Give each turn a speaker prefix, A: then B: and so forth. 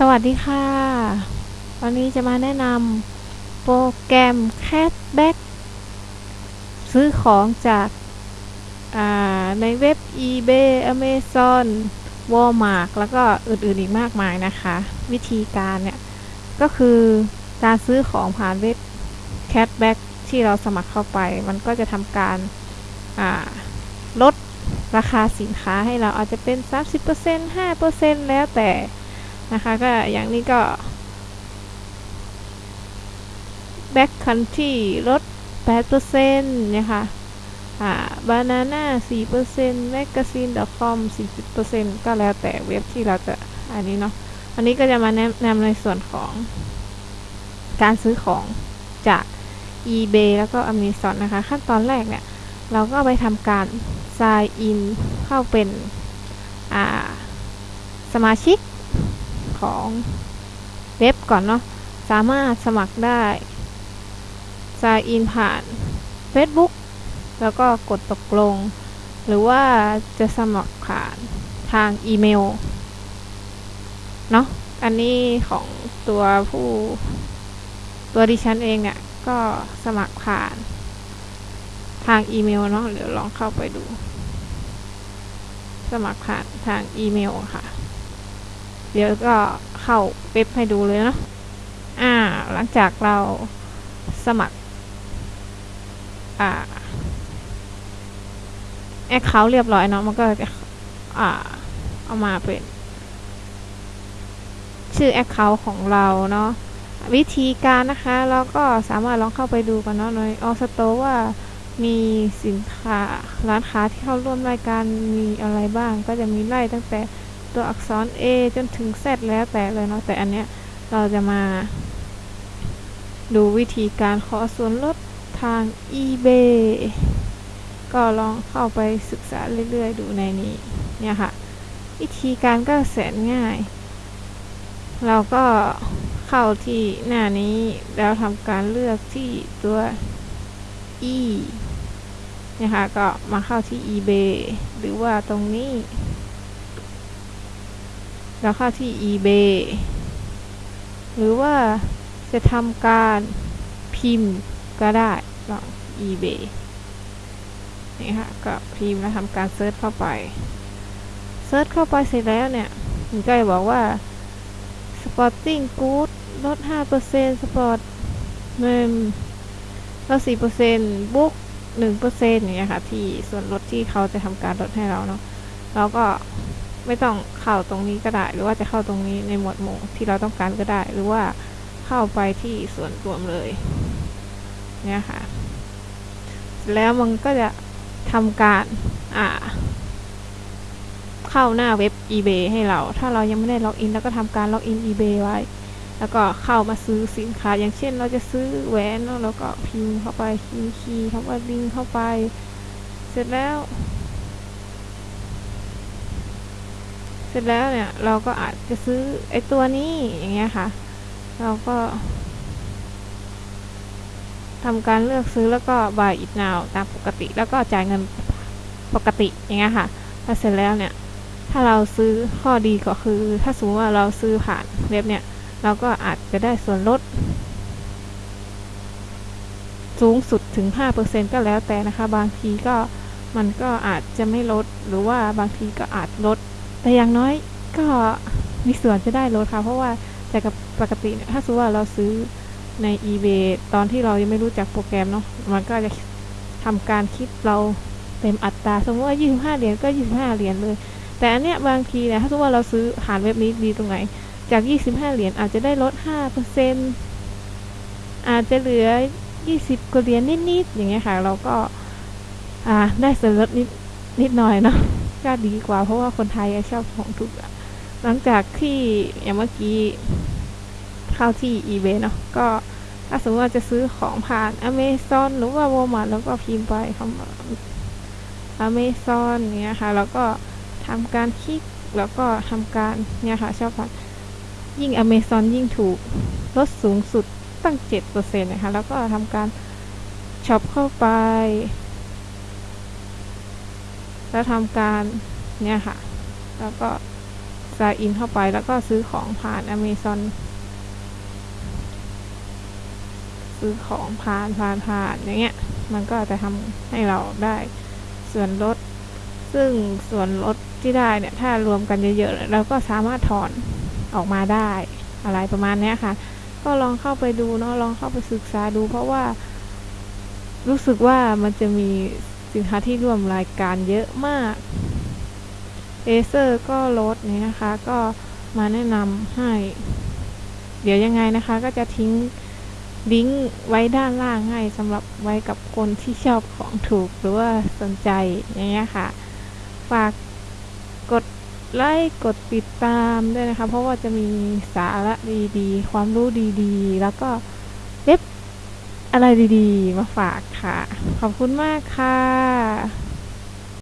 A: สวัสดีค่ะ วันนี้จะมาแนะนำโปรแกรม Cashback ซื้อของจากในเว็บ eBay Amazon Walmart แล้วก็อื่นๆอีกมากมายนะคะ วิธีการเนี่ย ก็คือการซื้อของผ่านเว็บ Cashback ที่เราสมัครเข้าไป มันก็จะทำการลดราคาสินค้าให้เราอาจจะเป็น 30% 5%แล้วแต่ นะคะก็อย่างนี้ก็ back country ลด8%นะคะอ่า banana 4% magazine com 40%ก็แล้วแต่เว็บที่เราจะอันนี้เนาะอันนี้ก็จะมาแนะนำในส่วนของการซื้อของจาก eBay แล้วก็ Amazon นะคะ ขั้นตอนแรกเนี่ย เราก็ไปทำการ sign in เข้าเป็นสมาชิก ของเว็บก่อนเนาะสามารถสมัครได้ sign in ผ่าน Facebook แล้วก็กดตกลง หรือว่าจะสมัครผ่านทางอีเมลเนาะอันนี้ของตัวผู้ตัวดิฉันเองเนี่ย ก็สมัครผ่านทางอีเมลเนาะเดี๋ยวลองเข้าไปดู สมัครผ่านทางอีเมลค่ะ เดี๋ยวก็เข้าเว็บให้ดูเลยเนาะอ่า หลังจากเราสมัคร อ่าแอคเคาท์เรียบร้อยเนาะมันก็จะอ่า เอามาเป็น ชื่อแอคเคาท์ของเราเนาะวิธีการนะคะ เราก็สามารถลองเข้าไปดูกันเนาะในออสโตว่ามีสินค้าร้านค้าที่เข้าร่วมรายการมีอะไรบ้าง ก็จะมีไล่ตั้งแต่ ตัวอักษร A จนถึง Z แล้วแต่เลยเนาะแต่อันเนี้ยเราจะมา ดูวิธีการขอส่วนลดทาง eBay ก็ลองเข้าไปศึกษาเรื่อยๆ ดูในนี้เนี่ยค่ะ วิธีการก็แสนง่าย เราก็เข้าที่หน้านี้แล้วทำการเลือกที่ตัว e นะคะก็มาเข้าที่ eBay หรือว่าตรงนี้ แล้วเข้าที่ eBay หรือว่าจะทำการพิมพ์ก็ได้ลอง eBay นี่ค่ะก็พิมพ์แล้วทำการ search เข้าไป search เข้าไปเสร็จแล้วเนี่ยมันก็จะบอกว่า Sporting Good ลด 5% Sport เมมลด4%บุ๊ก1%อย่างเงี้ยค่ะ ที่ส่วนลดที่เขาจะทำการลดให้เราเนาะเราก็ ไม่ต้องเข้าตรงนี้ก็ได้ หรือว่าจะเข้าตรงนี้ในหมวดหมู่ที่เราต้องการก็ได้ หรือว่าเข้าไปที่ส่วนรวมเลย เนี่ยค่ะ แล้วมันก็จะทำการอ่าเข้าหน้าเว็บ eBay ให้เรา ถ้าเรายังไม่ได้ล็อกอิน แล้วก็ทำการล็อกอิน eBay ไว้ แล้วก็เข้ามาซื้อสินค้า อย่างเช่นเราจะซื้อแหวนแล้วก็พิมพ์เข้าไปพิมพ์คีย์เข้าไปลิงเข้าไป เสร็จแล้ว ร็จแล้วเนี่ยเราก็อาจจะซื้อไอ้ตัวนี้อย่างเงี้ยค่ะ เราก็ทำการเลือกซื้อแล้วก็ buy it now ตามปกติ แล้วก็จ่ายเงินปกติอย่างเงี้ยค่ะพอเสร็จแล้วเนี่ย ถ้าเราซื้อข้อดีก็คือ ถ้าสมมติว่าเราซื้อผ่านเว็บเนี่ย เราก็อาจจะได้ส่วนลด สูงสุดถึง 5%ก็แล้วแต่นะคะ บางทีก็มันก็อาจจะไม่ลด หรือว่าบางทีก็อาจลด แต่อย่างน้อยก็มีส่วนจะได้ลดค่ะ เพราะว่าแต่กับปกติถ้าสมมติว่าเราซื้อใน eBay ตอนที่เรายังไม่รู้จักโปรแกรมเนาะมันก็จะทำการคิดเราเต็มอัตรา สมมติว่า 25 เหรียญก็ 25 เหรียญเลย แต่อันเนี้ยบางทีเนี่ยถ้าสมมติว่าเราซื้อผ่านเว็บนี้ดีตรงไหน จาก 25 เหรียญอาจจะได้ลด 5%อาจจะเหลือ 20กว่าเหรียญนิดๆอย่างเงี้ยค่ะ เราก็อ่าได้ส่วนลดนิดนิดหน่อยเนาะ ก็ดีกว่า เพราะว่าคนไทยชอบของถูกหลังจากที่อย่างเมื่อกี้เข้าที่ eBay เนาะก็ถ้าสมมติว่าจะซื้อของผ่าน Amazon หรือว่า Walmart แล้วก็พิมพ์ไปคำว่า Amazon เนี้ยค่ะ แล้วก็ทำการคลิกแล้วก็ทำการเนี่ยค่ะชอบผ่านยิ่ง Amazon ยิ่งถูกลดสูงสุดตั้ง 7%นะคะ แล้วก็ทำการช็อปเข้าไป แล้วทำการเนี่ยค่ะ แล้วก็ซาอินเข้าไปแล้วก็ซื้อของผ่าน Amazon ซื้อของผ่านผ่านผ่านอย่างเงี้ย มันก็จะทำให้เราได้ส่วนลด ซึ่งส่วนลดที่ได้เนี่ย ถ้ารวมกันเยอะๆเราก็สามารถถอนออกมาได้อะไรประมาณเนี้ยค่ะ ก็ลองเข้าไปดูเนาะลองเข้าไปศึกษาดู เพราะว่ารู้สึกว่ามันจะมี สินค้าที่ร่วมรายการเยอะมากเอเซอร์ก็ลดนี่นะคะ ก็มาแนะนำให้ เดี๋ยวยังไงนะคะ ก็จะทิ้งลิงก์ไว้ด้านล่างให้สำหรับไว้กับคนที่ชอบของถูกหรือว่าสนใจอย่างเงี้ยค่ะ ฝากกดไลค์กดติดตามด้วยนะคะ เพราะว่าจะมีสาระดีๆ ความรู้ดีๆ แล้วก็ อะไรดีๆ มาฝากค่ะ ขอบคุณมากค่ะ